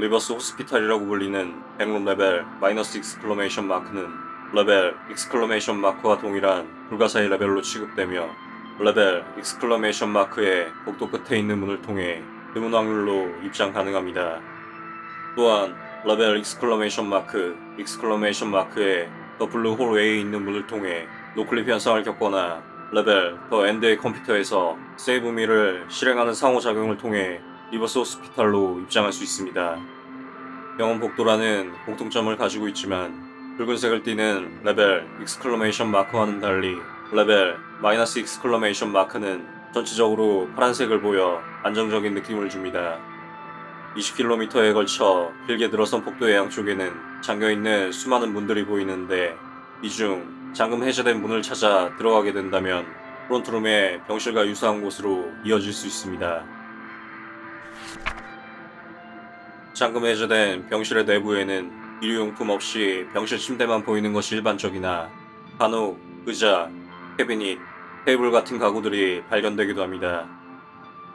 Reverse Hospital이라고 불리는 Backroom 레벨 마이너스 exclamation mark는 레벨 exclamation mark와 동일한 불가사의 레벨로 취급되며 레벨 exclamation mark의 복도 끝에 있는 문을 통해 드문 확률로 입장 가능합니다. 또한 레벨 exclamation mark, exclamation mark의 The Blue Hall 외에 있는 문을 통해 noclip 현상을 겪거나 레벨 The End의 컴퓨터에서 save me를 실행하는 상호작용을 통해 Reverse Hospital로 입장할 수 있습니다. 병원 복도라는 공통점을 가지고 있지만 붉은색을 띠는 레벨 exclamation mark와는 달리 레벨 마이너스 exclamation mark는 전체적으로 파란색을 보여 안정적인 느낌을 줍니다. 20km에 걸쳐 길게 들어선 복도의 양쪽에는 잠겨있는 수많은 문들이 보이는데 이 중 잠금 해제된 문을 찾아 들어가게 된다면 Front Room의 병실과 유사한 곳으로 이어질 수 있습니다. 잠금 해제된 병실의 내부에는 일회용품 없이 병실 침대만 보이는 것이 일반적이나 간혹 의자, 캐비닛, 테이블 같은 가구들이 발견되기도 합니다.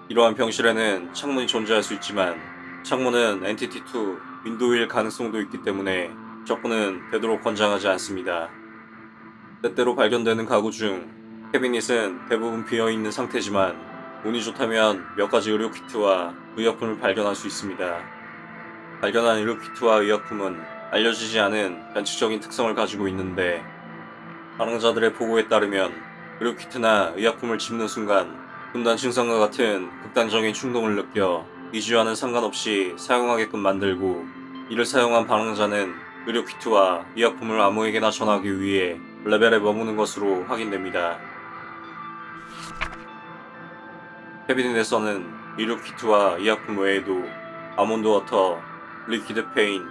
이러한 병실에는 창문이 존재할 수 있지만 창문은 Entity 2 Window일 가능성도 있기 때문에 접근은 되도록 권장하지 않습니다. 때때로 발견되는 가구 중 캐비닛은 대부분 비어있는 상태지만 운이 좋다면 몇 가지 의료 키트와 의약품을 발견할 수 있습니다. 발견한 의료 키트와 의약품은 알려지지 않은 변칙적인 특성을 가지고 있는데 발행자들의 보고에 따르면 의료 키트나 의약품을 집는 순간 분단 증상과 같은 극단적인 충동을 느껴 이주와는 상관없이 사용하게끔 만들고 이를 사용한 방랑자는 의료 키트와 의약품을 아무에게나 전하기 위해 레벨에 머무는 것으로 확인됩니다. 캐비닛에서는 의료 키트와 의약품 외에도 Almond Water, Liquid Pain,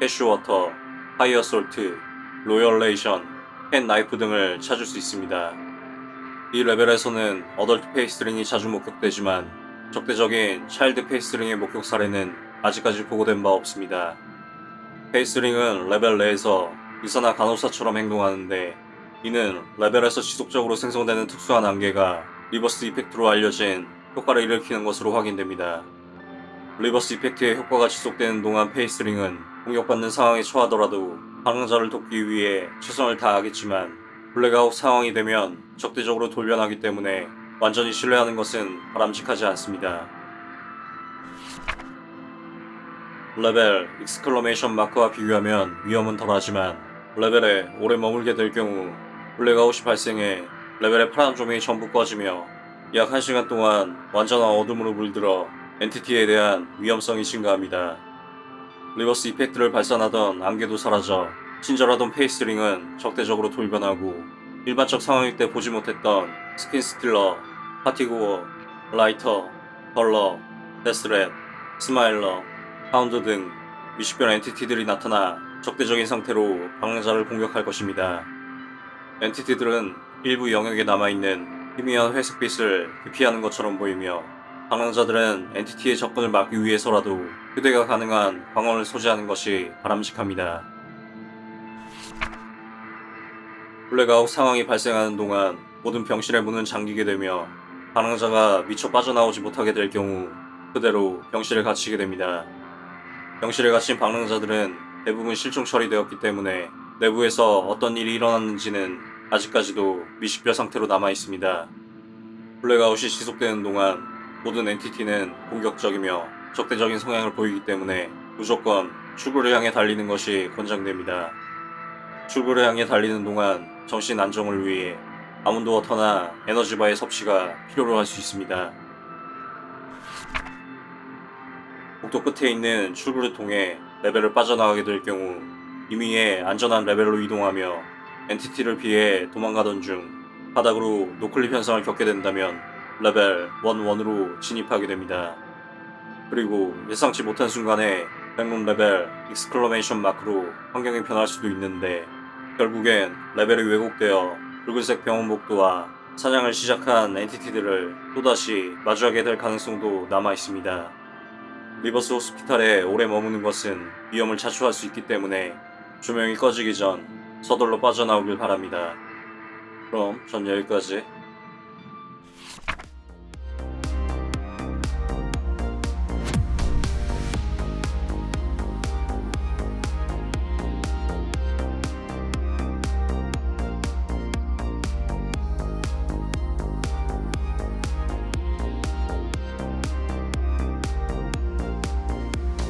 Cashew Water, Fire Salt, Royal Ration, Pen Knife 등을 찾을 수 있습니다. 이 레벨에서는 Adult Faceling이 자주 목격되지만 적대적인 Child Faceling의 목격 사례는 아직까지 보고된 바 없습니다. Faceling은 레벨 내에서 의사나 간호사처럼 행동하는데 이는 레벨에서 지속적으로 생성되는 특수한 안개가 Reverse Effect로 알려진 효과를 일으키는 것으로 확인됩니다. Reverse Effect의 효과가 지속되는 동안 Faceling은 공격받는 상황에 처하더라도 방황자를 돕기 위해 최선을 다하겠지만 블랙아웃 상황이 되면 적대적으로 돌변하기 때문에 완전히 신뢰하는 것은 바람직하지 않습니다. 레벨 Exclamation Mark와 비교하면 위험은 덜하지만 레벨에 오래 머물게 될 경우 블랙아웃이 발생해 레벨의 파란 조명이 전부 꺼지며 약 1시간 동안 완전한 어둠으로 물들어 Entity에 대한 위험성이 증가합니다. Reverse Effect를 발산하던 안개도 사라져 친절하던 Faceling은 적대적으로 돌변하고 일반적 상황일 때 보지 못했던 Skin Stealer, Partygoer, 라이터, Duller, Death Rat, Smiler, Hound 등 미식별 Entity들이 나타나 적대적인 상태로 방랑자를 공격할 것입니다. Entity들은 일부 영역에 남아있는 희미한 회색빛을 기피하는 것처럼 보이며 방랑자들은 Entity의 접근을 막기 위해서라도 휴대가 가능한 방어를 소지하는 것이 바람직합니다. 블랙아웃 상황이 발생하는 동안 모든 병실의 문은 잠기게 되며 방랑자가 미처 빠져나오지 못하게 될 경우 그대로 병실에 갇히게 됩니다. 병실에 갇힌 방랑자들은 대부분 실종 처리되었기 때문에 내부에서 어떤 일이 일어났는지는 아직까지도 미식별 상태로 남아 있습니다. 블랙아웃이 지속되는 동안 모든 Entity는 공격적이며 적대적인 성향을 보이기 때문에 무조건 출구를 향해 달리는 것이 권장됩니다. 출구를 향해 달리는 동안 정신 안정을 위해 Almond Water나 에너지바의 섭취가 필요로 할 수 있습니다. 복도 끝에 있는 출구를 통해 레벨을 빠져나가게 될 경우 임의의 안전한 레벨로 이동하며 Entity를 피해 도망가던 중 바닥으로 noclip 현상을 겪게 된다면 레벨 11으로 진입하게 됩니다. 그리고 예상치 못한 순간에 Backroom 레벨 Exclamation Mark로 환경이 변할 수도 있는데 결국엔 레벨이 왜곡되어 붉은색 병원 복도와 사냥을 시작한 Entity들을 또다시 마주하게 될 가능성도 남아 있습니다. Reverse Hospital에 오래 머무는 것은 위험을 자초할 수 있기 때문에 조명이 꺼지기 전 서둘러 빠져나오길 바랍니다. 그럼 전 여기까지